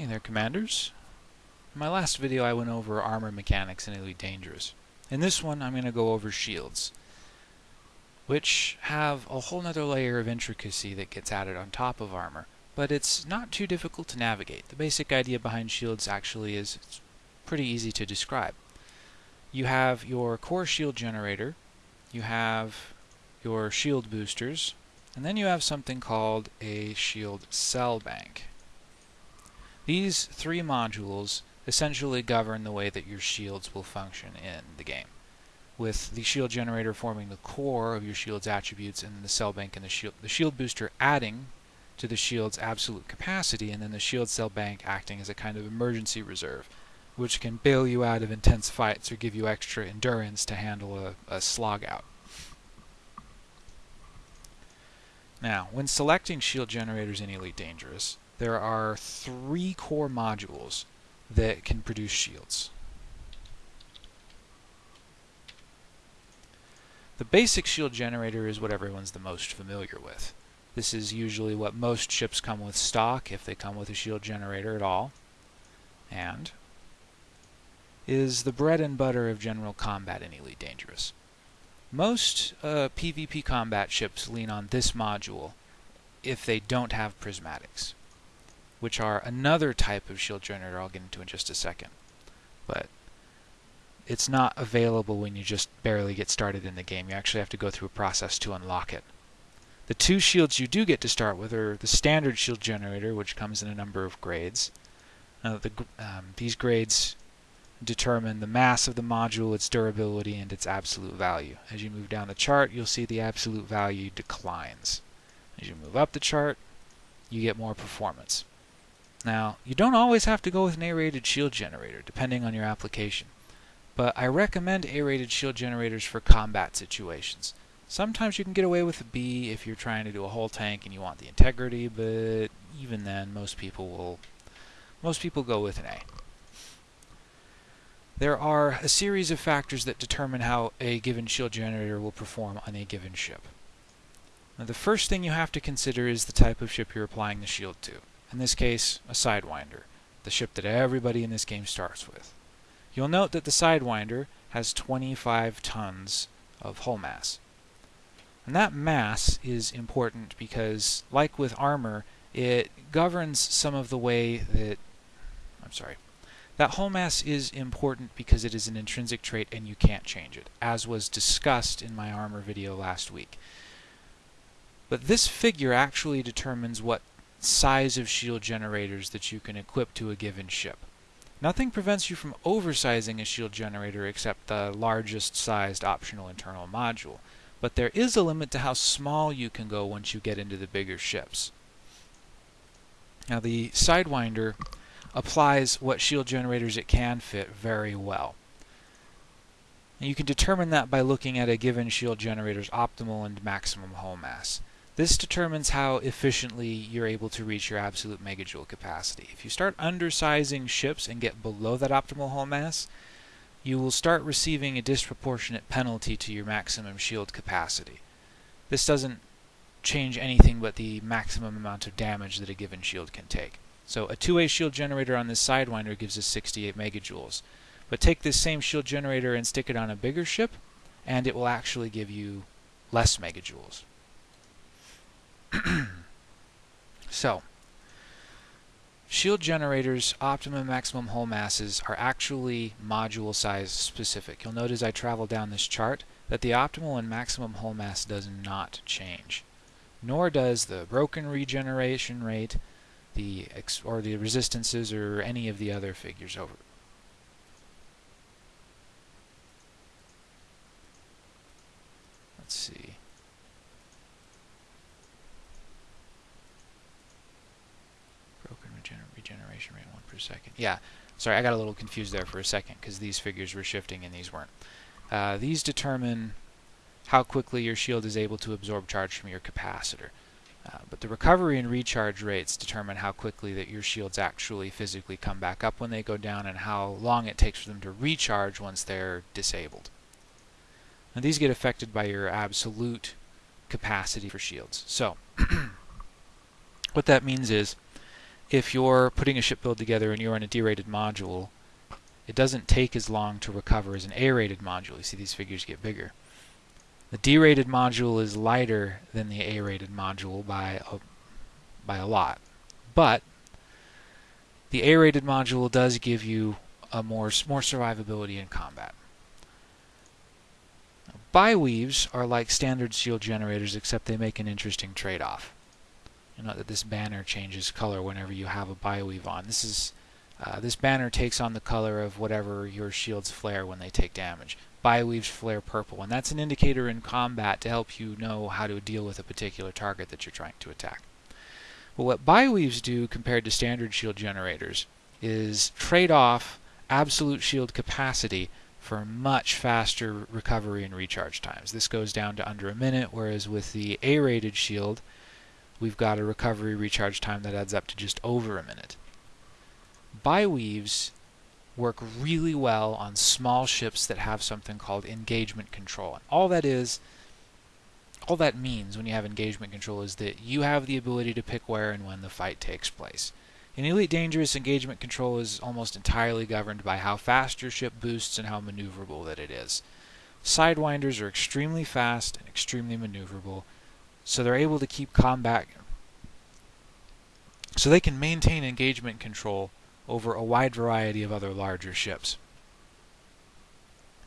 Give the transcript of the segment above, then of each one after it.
Hey there, Commanders. In my last video I went over armor mechanics in Elite Dangerous. In this one I'm going to go over shields, which have a whole nother layer of intricacy that gets added on top of armor, but it's not too difficult to navigate. The basic idea behind shields actually is pretty easy to describe. You have your core shield generator, you have your shield boosters, and then you have something called a shield cell bank. These three modules essentially govern the way that your shields will function in the game, with the shield generator forming the core of your shield's attributes and the cell bank and the shield, the shield booster adding to the shield's absolute capacity, and then the shield cell bank acting as a kind of emergency reserve, which can bail you out of intense fights or give you extra endurance to handle a, a slog out. Now, when selecting shield generators in Elite Dangerous, there are three core modules that can produce shields. The basic shield generator is what everyone's the most familiar with. This is usually what most ships come with stock, if they come with a shield generator at all, and is the bread and butter of general combat in Elite Dangerous. Most uh, PvP combat ships lean on this module if they don't have prismatics which are another type of shield generator I'll get into in just a second. But it's not available when you just barely get started in the game. You actually have to go through a process to unlock it. The two shields you do get to start with are the standard shield generator, which comes in a number of grades. Uh, the, um, these grades determine the mass of the module, its durability, and its absolute value. As you move down the chart, you'll see the absolute value declines. As you move up the chart, you get more performance. Now, you don't always have to go with an A-rated shield generator, depending on your application. But I recommend A-rated shield generators for combat situations. Sometimes you can get away with a B if you're trying to do a whole tank and you want the integrity, but even then, most people will most people go with an A. There are a series of factors that determine how a given shield generator will perform on a given ship. Now, the first thing you have to consider is the type of ship you're applying the shield to in this case a Sidewinder, the ship that everybody in this game starts with. You'll note that the Sidewinder has 25 tons of hull mass. And that mass is important because, like with armor, it governs some of the way that... I'm sorry. That hull mass is important because it is an intrinsic trait and you can't change it, as was discussed in my armor video last week. But this figure actually determines what size of shield generators that you can equip to a given ship. Nothing prevents you from oversizing a shield generator except the largest sized optional internal module, but there is a limit to how small you can go once you get into the bigger ships. Now the Sidewinder applies what shield generators it can fit very well. And you can determine that by looking at a given shield generator's optimal and maximum hull mass. This determines how efficiently you're able to reach your absolute megajoule capacity. If you start undersizing ships and get below that optimal hull mass, you will start receiving a disproportionate penalty to your maximum shield capacity. This doesn't change anything but the maximum amount of damage that a given shield can take. So a 2A shield generator on this Sidewinder gives us 68 megajoules. But take this same shield generator and stick it on a bigger ship, and it will actually give you less megajoules. so, shield generators' optimum maximum hull masses are actually module size specific. You'll notice as I travel down this chart that the optimal and maximum hull mass does not change. Nor does the broken regeneration rate, the or the resistances, or any of the other figures over. Let's see. Regeneration rate 1 per second. Yeah, sorry, I got a little confused there for a second because these figures were shifting and these weren't. Uh, these determine how quickly your shield is able to absorb charge from your capacitor. Uh, but the recovery and recharge rates determine how quickly that your shields actually physically come back up when they go down and how long it takes for them to recharge once they're disabled. And these get affected by your absolute capacity for shields. So, what that means is if you're putting a ship build together and you're on a D-rated module, it doesn't take as long to recover as an A-rated module. You see these figures get bigger. The D-rated module is lighter than the A-rated module by a, by a lot. But the A-rated module does give you a more, more survivability in combat. Biweaves are like standard shield generators except they make an interesting trade-off. Know that this banner changes color whenever you have a biweave on. This is uh, this banner takes on the color of whatever your shields flare when they take damage. Biweaves flare purple, and that's an indicator in combat to help you know how to deal with a particular target that you're trying to attack. But what biweaves do compared to standard shield generators is trade off absolute shield capacity for much faster recovery and recharge times. This goes down to under a minute, whereas with the A-rated shield, we've got a recovery recharge time that adds up to just over a minute. Biweaves work really well on small ships that have something called engagement control. And all that is, all that means when you have engagement control is that you have the ability to pick where and when the fight takes place. In Elite Dangerous, engagement control is almost entirely governed by how fast your ship boosts and how maneuverable that it is. Sidewinders are extremely fast and extremely maneuverable, so they're able to keep combat so they can maintain engagement control over a wide variety of other larger ships.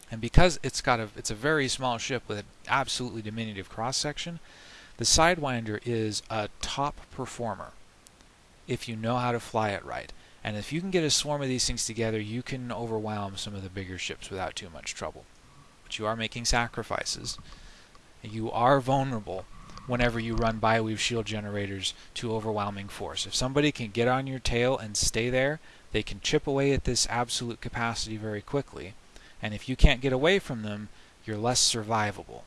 And because it's got a it's a very small ship with an absolutely diminutive cross section, the Sidewinder is a top performer if you know how to fly it right. And if you can get a swarm of these things together, you can overwhelm some of the bigger ships without too much trouble. But you are making sacrifices. You are vulnerable whenever you run Biweave shield generators to overwhelming force. If somebody can get on your tail and stay there, they can chip away at this absolute capacity very quickly. And if you can't get away from them, you're less survivable.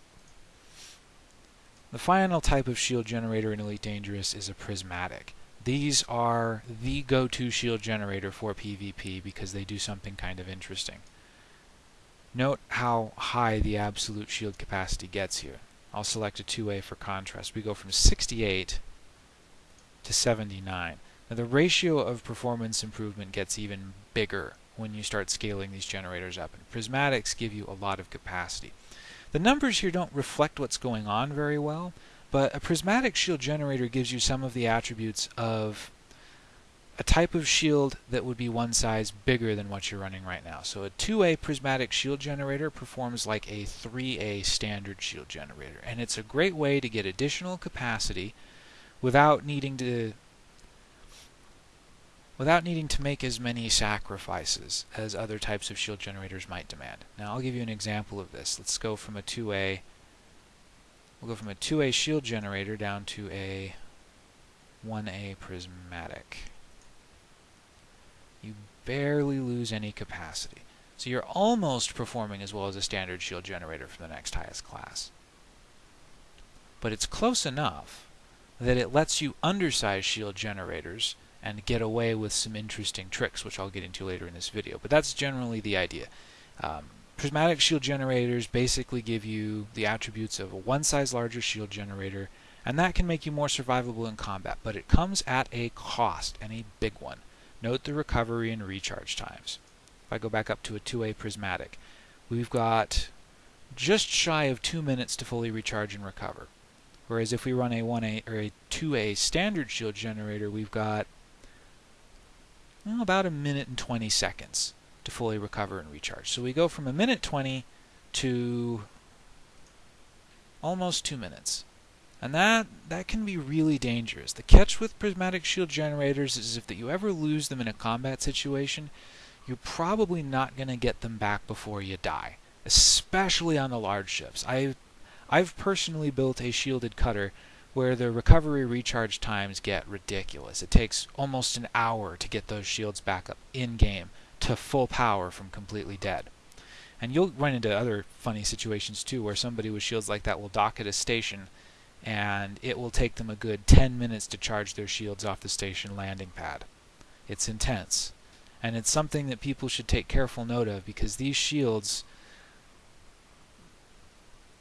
The final type of shield generator in Elite Dangerous is a prismatic. These are the go-to shield generator for PvP because they do something kind of interesting. Note how high the absolute shield capacity gets here. I'll select a 2A for contrast. We go from 68 to 79. Now the ratio of performance improvement gets even bigger when you start scaling these generators up. And prismatics give you a lot of capacity. The numbers here don't reflect what's going on very well, but a prismatic shield generator gives you some of the attributes of a type of shield that would be one size bigger than what you're running right now. So a 2A prismatic shield generator performs like a 3A standard shield generator. And it's a great way to get additional capacity without needing to without needing to make as many sacrifices as other types of shield generators might demand. Now I'll give you an example of this. Let's go from a 2A we'll go from a 2A shield generator down to a 1A prismatic you barely lose any capacity. So you're almost performing as well as a standard shield generator from the next highest class. But it's close enough that it lets you undersize shield generators and get away with some interesting tricks, which I'll get into later in this video. But that's generally the idea. Um, prismatic shield generators basically give you the attributes of a one size larger shield generator, and that can make you more survivable in combat, but it comes at a cost, and a big one. Note the recovery and recharge times. If I go back up to a 2A prismatic, we've got just shy of two minutes to fully recharge and recover. Whereas if we run a 1A or a 2A standard shield generator, we've got well, about a minute and 20 seconds to fully recover and recharge. So we go from a minute 20 to almost two minutes. And that, that can be really dangerous. The catch with prismatic shield generators is if that you ever lose them in a combat situation, you're probably not going to get them back before you die, especially on the large ships. I've, I've personally built a shielded cutter where the recovery recharge times get ridiculous. It takes almost an hour to get those shields back up in-game to full power from completely dead. And you'll run into other funny situations too where somebody with shields like that will dock at a station and it will take them a good 10 minutes to charge their shields off the station landing pad. It's intense. And it's something that people should take careful note of because these shields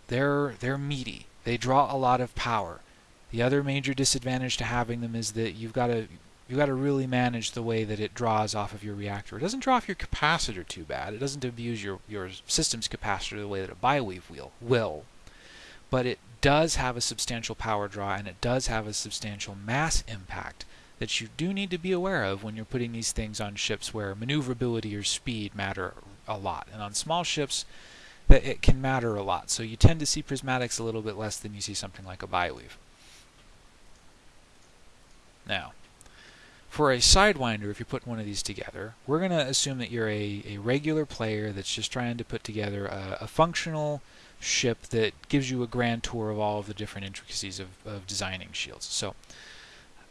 they're they're meaty. They draw a lot of power. The other major disadvantage to having them is that you've got to you got to really manage the way that it draws off of your reactor. It doesn't draw off your capacitor too bad. It doesn't abuse your, your system's capacitor the way that a biweave wheel will. But it does have a substantial power draw and it does have a substantial mass impact that you do need to be aware of when you're putting these things on ships where maneuverability or speed matter a lot. And on small ships, that it can matter a lot. So you tend to see prismatics a little bit less than you see something like a biweave. Now, for a Sidewinder, if you put one of these together, we're going to assume that you're a, a regular player that's just trying to put together a, a, functional ship that gives you a grand tour of all of the different intricacies of, of designing shields. So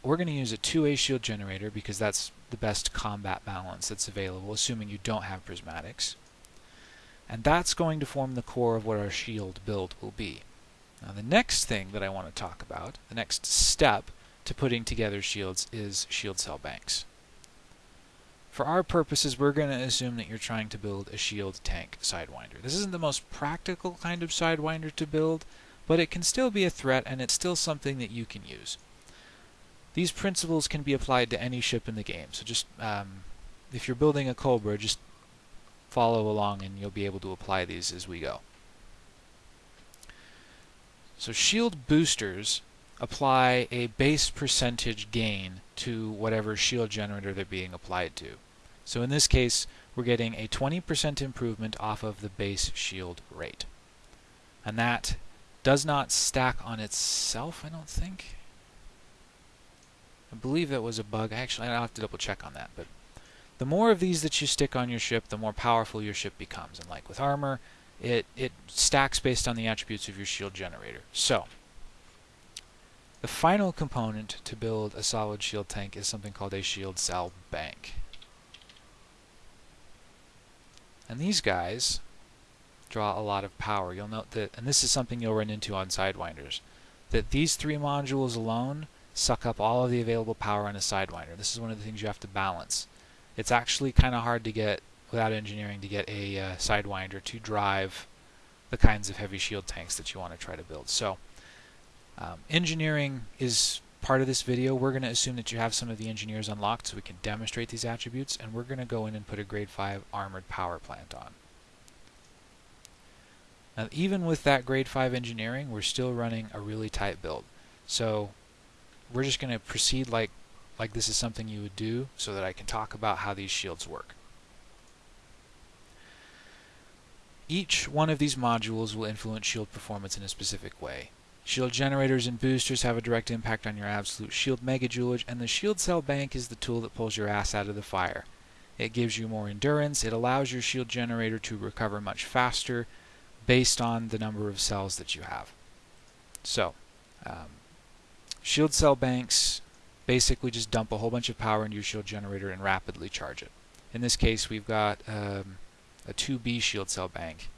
we're going to use a 2A shield generator because that's the best combat balance that's available, assuming you don't have prismatics. And that's going to form the core of what our shield build will be. Now the next thing that I want to talk about, the next step, to putting together shields is shield cell banks. For our purposes, we're going to assume that you're trying to build a shield tank Sidewinder. This isn't the most practical kind of Sidewinder to build, but it can still be a threat and it's still something that you can use. These principles can be applied to any ship in the game, so just um, if you're building a Cobra, just follow along and you'll be able to apply these as we go. So shield boosters apply a base percentage gain to whatever shield generator they're being applied to. So in this case, we're getting a 20% improvement off of the base shield rate. And that does not stack on itself, I don't think. I believe that was a bug. Actually, I'll have to double check on that. But the more of these that you stick on your ship, the more powerful your ship becomes. And like with armor, it, it stacks based on the attributes of your shield generator. So, the final component to build a solid shield tank is something called a shield cell bank. And these guys draw a lot of power. You'll note that, and this is something you'll run into on Sidewinders, that these three modules alone suck up all of the available power on a Sidewinder. This is one of the things you have to balance. It's actually kind of hard to get, without engineering, to get a uh, Sidewinder to drive the kinds of heavy shield tanks that you want to try to build. So um, engineering is part of this video. We're going to assume that you have some of the engineers unlocked so we can demonstrate these attributes, and we're going to go in and put a grade 5 armored power plant on. Now, even with that grade 5 engineering, we're still running a really tight build. So we're just going to proceed like, like this is something you would do so that I can talk about how these shields work. Each one of these modules will influence shield performance in a specific way. Shield generators and boosters have a direct impact on your absolute shield megajoulage, and the shield cell bank is the tool that pulls your ass out of the fire. It gives you more endurance, it allows your shield generator to recover much faster based on the number of cells that you have. So, um, shield cell banks basically just dump a whole bunch of power into your shield generator and rapidly charge it. In this case, we've got um, a 2B shield cell bank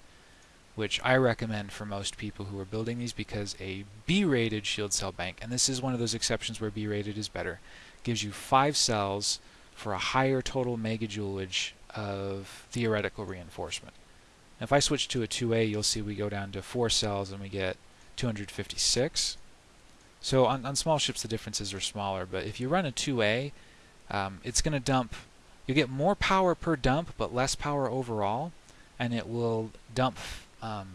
which I recommend for most people who are building these because a B-rated shield cell bank, and this is one of those exceptions where B-rated is better, gives you five cells for a higher total megajoulage of theoretical reinforcement. Now if I switch to a 2A, you'll see we go down to four cells and we get 256. So on, on small ships the differences are smaller, but if you run a 2A, um, it's going to dump, you get more power per dump, but less power overall, and it will dump um,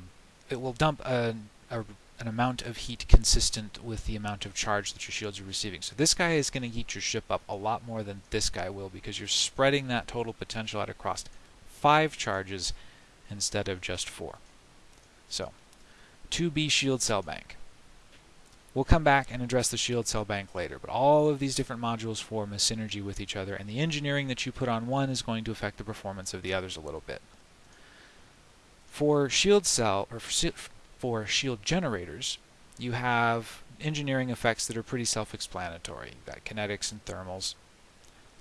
it will dump a, a, an amount of heat consistent with the amount of charge that your shields are receiving. So this guy is going to heat your ship up a lot more than this guy will because you're spreading that total potential out across five charges instead of just four. So, 2B shield cell bank. We'll come back and address the shield cell bank later, but all of these different modules form a synergy with each other, and the engineering that you put on one is going to affect the performance of the others a little bit. For shield cell or for shield generators, you have engineering effects that are pretty self-explanatory. You've kinetics and thermals.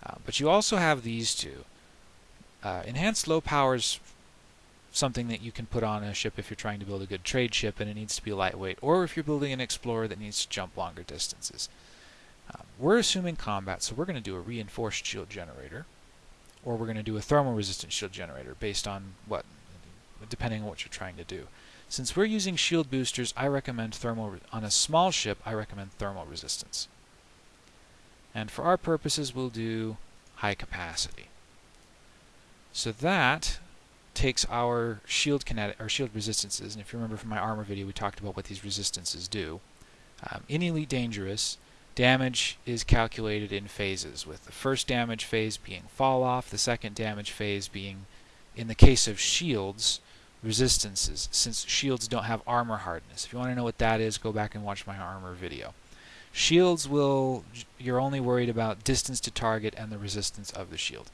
Uh, but you also have these two. Uh, enhanced low power is something that you can put on a ship if you're trying to build a good trade ship and it needs to be lightweight, or if you're building an explorer that needs to jump longer distances. Um, we're assuming combat, so we're going to do a reinforced shield generator, or we're going to do a thermal resistant shield generator based on what depending on what you're trying to do. Since we're using shield boosters, I recommend thermal, on a small ship, I recommend thermal resistance. And for our purposes, we'll do high capacity. So that takes our shield kinetic or shield resistances, and if you remember from my armor video, we talked about what these resistances do. Um, in Elite Dangerous, damage is calculated in phases, with the first damage phase being fall off, the second damage phase being, in the case of shields, resistances, since shields don't have armor hardness. If you want to know what that is, go back and watch my armor video. Shields will, you're only worried about distance to target and the resistance of the shield.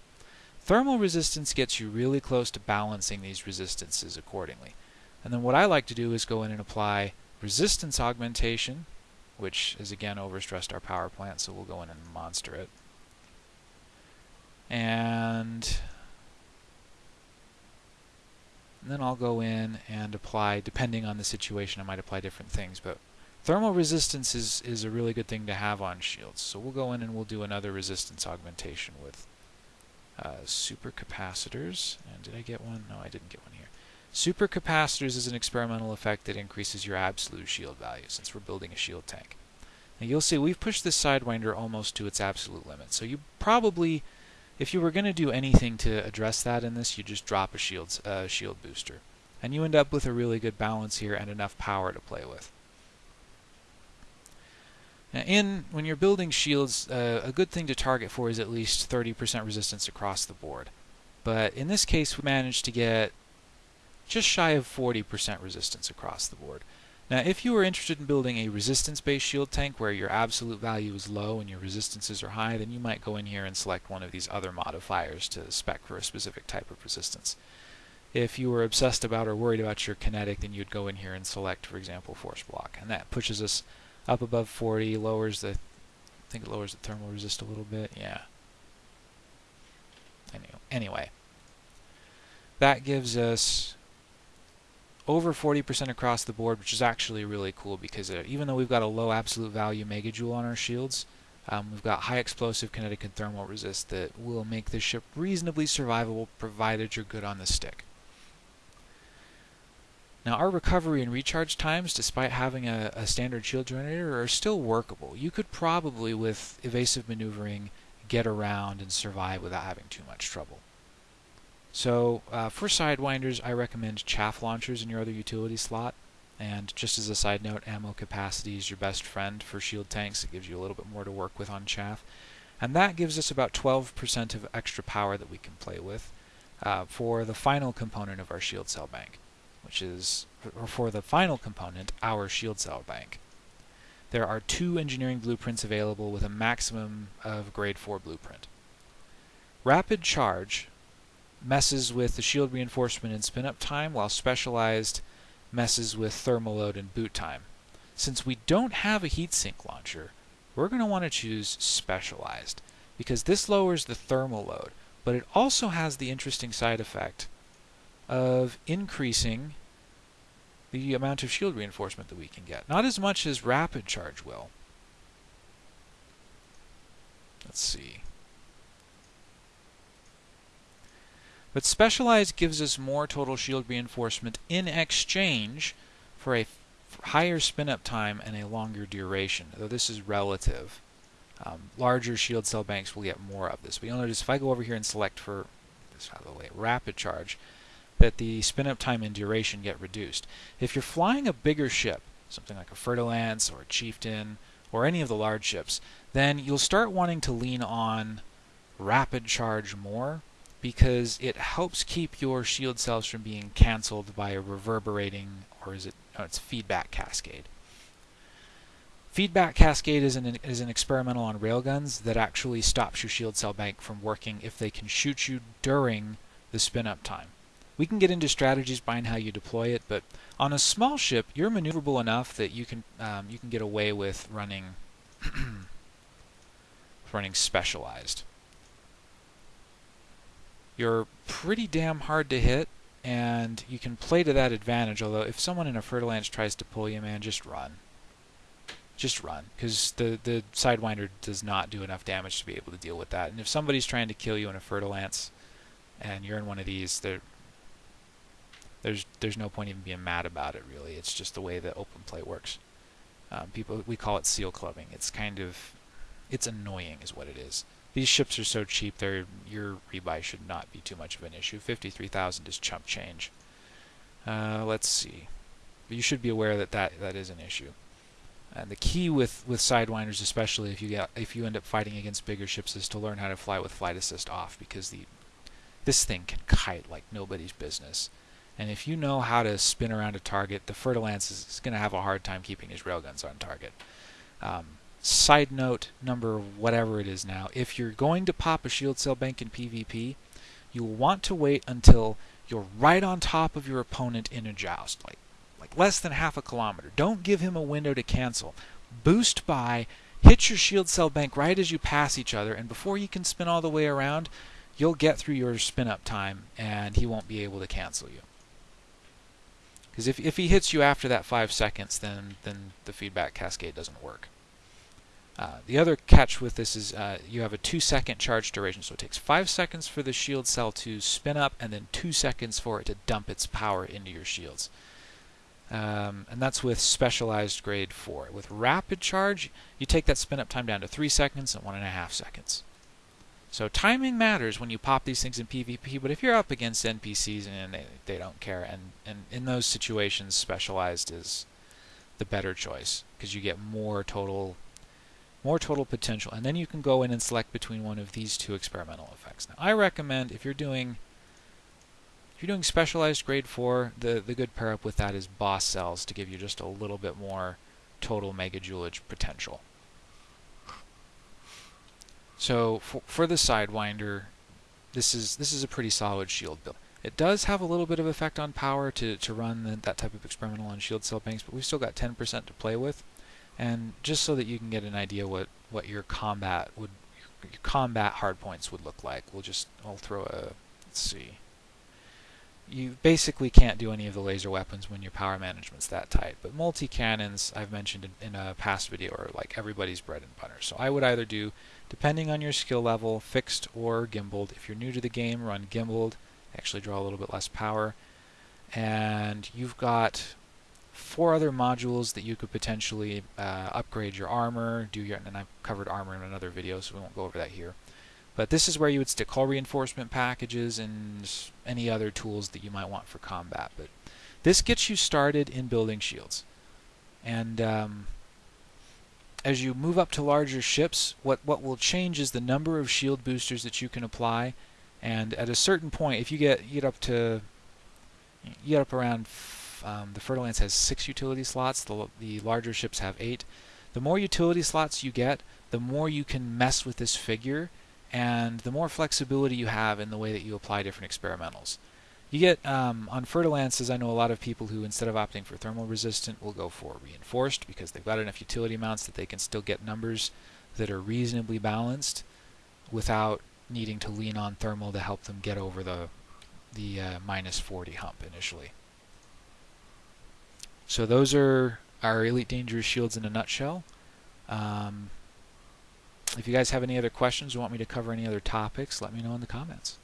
Thermal resistance gets you really close to balancing these resistances accordingly. And then what I like to do is go in and apply resistance augmentation, which is again overstressed our power plant, so we'll go in and monster it. And then I'll go in and apply, depending on the situation, I might apply different things, but thermal resistance is, is a really good thing to have on shields. So we'll go in and we'll do another resistance augmentation with uh, supercapacitors. And did I get one? No, I didn't get one here. Supercapacitors is an experimental effect that increases your absolute shield value, since we're building a shield tank. Now you'll see we've pushed this Sidewinder almost to its absolute limit. So you probably if you were going to do anything to address that in this, you just drop a shield, uh, shield booster. And you end up with a really good balance here and enough power to play with. Now in when you're building shields, uh, a good thing to target for is at least 30% resistance across the board. But in this case, we managed to get just shy of 40% resistance across the board. Now, if you are interested in building a resistance-based shield tank where your absolute value is low and your resistances are high, then you might go in here and select one of these other modifiers to spec for a specific type of resistance. If you were obsessed about or worried about your kinetic, then you'd go in here and select, for example, force block. And that pushes us up above 40, lowers the, I think it lowers the thermal resist a little bit, yeah. Anyway, that gives us over 40% across the board, which is actually really cool because uh, even though we've got a low absolute value megajoule on our shields, um, we've got high explosive kinetic and thermal resist that will make this ship reasonably survivable provided you're good on the stick. Now our recovery and recharge times, despite having a, a standard shield generator, are still workable. You could probably, with evasive maneuvering, get around and survive without having too much trouble. So uh, for Sidewinders, I recommend chaff launchers in your other utility slot. And just as a side note, ammo capacity is your best friend for shield tanks. It gives you a little bit more to work with on chaff. And that gives us about 12% of extra power that we can play with uh, for the final component of our shield cell bank, which is, or for the final component, our shield cell bank. There are two engineering blueprints available with a maximum of grade 4 blueprint. Rapid Charge messes with the shield reinforcement and spin-up time, while Specialized messes with thermal load and boot time. Since we don't have a heatsink launcher, we're going to want to choose Specialized, because this lowers the thermal load, but it also has the interesting side effect of increasing the amount of shield reinforcement that we can get. Not as much as Rapid Charge will. Let's see. But Specialized gives us more total shield reinforcement in exchange for a higher spin-up time and a longer duration, though this is relative. Um, larger shield cell banks will get more of this. But you'll notice if I go over here and select for, this out of the way, rapid charge, that the spin-up time and duration get reduced. If you're flying a bigger ship, something like a Fer-de-Lance or a Chieftain, or any of the large ships, then you'll start wanting to lean on rapid charge more because it helps keep your shield cells from being canceled by a reverberating, or is it, no, it's feedback cascade. Feedback cascade is an, is an experimental on railguns that actually stops your shield cell bank from working if they can shoot you during the spin-up time. We can get into strategies behind how you deploy it, but on a small ship, you're maneuverable enough that you can um, you can get away with running running specialized. You're pretty damn hard to hit, and you can play to that advantage, although if someone in a Fer-de-Lance tries to pull you, man, just run. Just run, because the, the Sidewinder does not do enough damage to be able to deal with that. And if somebody's trying to kill you in a Fer-de-Lance, and you're in one of these, there's there's no point even being mad about it, really. It's just the way that open play works. Um, people we call it seal clubbing. It's kind of it's annoying is what it is. These ships are so cheap, they your rebuy should not be too much of an issue. 53,000 is chump change. Uh, let's see. you should be aware that, that that is an issue. And the key with, with Sidewinders, especially if you get if you end up fighting against bigger ships, is to learn how to fly with flight assist off because the this thing can kite like nobody's business. And if you know how to spin around a target, the Fer-de-Lance is, is going to have a hard time keeping his railguns on target. Um, side note number whatever it is now, if you're going to pop a shield cell bank in PvP, you will want to wait until you're right on top of your opponent in a joust, like like less than half a kilometer. Don't give him a window to cancel. Boost by, hit your shield cell bank right as you pass each other, and before you can spin all the way around, you'll get through your spin up time and he won't be able to cancel you. Because if, if he hits you after that five seconds, then, then the feedback cascade doesn't work. Uh, the other catch with this is uh, you have a two second charge duration, so it takes five seconds for the shield cell to spin up and then two seconds for it to dump its power into your shields. Um, and that's with specialized grade 4. With rapid charge, you take that spin up time down to 3 seconds and 1.5 seconds. So timing matters when you pop these things in PvP, but if you're up against NPCs and they, they don't care, and, and in those situations, specialized is the better choice because you get more total more total potential and then you can go in and select between one of these two experimental effects. Now I recommend if you're doing if you're doing specialized grade 4, the, the good pair up with that is boss cells to give you just a little bit more total megajoulage potential. So for, for the Sidewinder, this is this is a pretty solid shield build. It does have a little bit of effect on power to, to run the, that type of experimental on shield cell banks, but we've still got 10% to play with. And just so that you can get an idea what, what your combat would your combat hardpoints would look like, we'll just I'll throw a let's see you basically can't do any of the laser weapons when your power management's that tight. But multi-cannons, I've mentioned in, in, a past video, are like everybody's bread and butter. So I would either do, depending on your skill level, fixed or gimbaled. If you're new to the game, run gimbaled. Actually draw a little bit less power. And you've got four other modules that you could potentially uh, upgrade your armor, do your, and I've covered armor in another video, so we won't go over that here. But this is where you would stick hull reinforcement packages and any other tools that you might want for combat. But this gets you started in building shields. And um, as you move up to larger ships, what, what will change is the number of shield boosters that you can apply. And at a certain point, if you get, you get up to you get up around um, the Fer-de-Lance has six utility slots. The, the larger ships have eight. The more utility slots you get, the more you can mess with this figure and the more flexibility you have in the way that you apply different experimentals. You get, um, on Fer-de-Lances, I know a lot of people who, instead of opting for thermal resistant, will go for reinforced because they've got enough utility mounts that they can still get numbers that are reasonably balanced without needing to lean on thermal to help them get over the, the uh, minus 40 hump initially. So those are our Elite Dangerous shields in a nutshell. Um, if you guys have any other questions or want me to cover any other topics, let me know in the comments.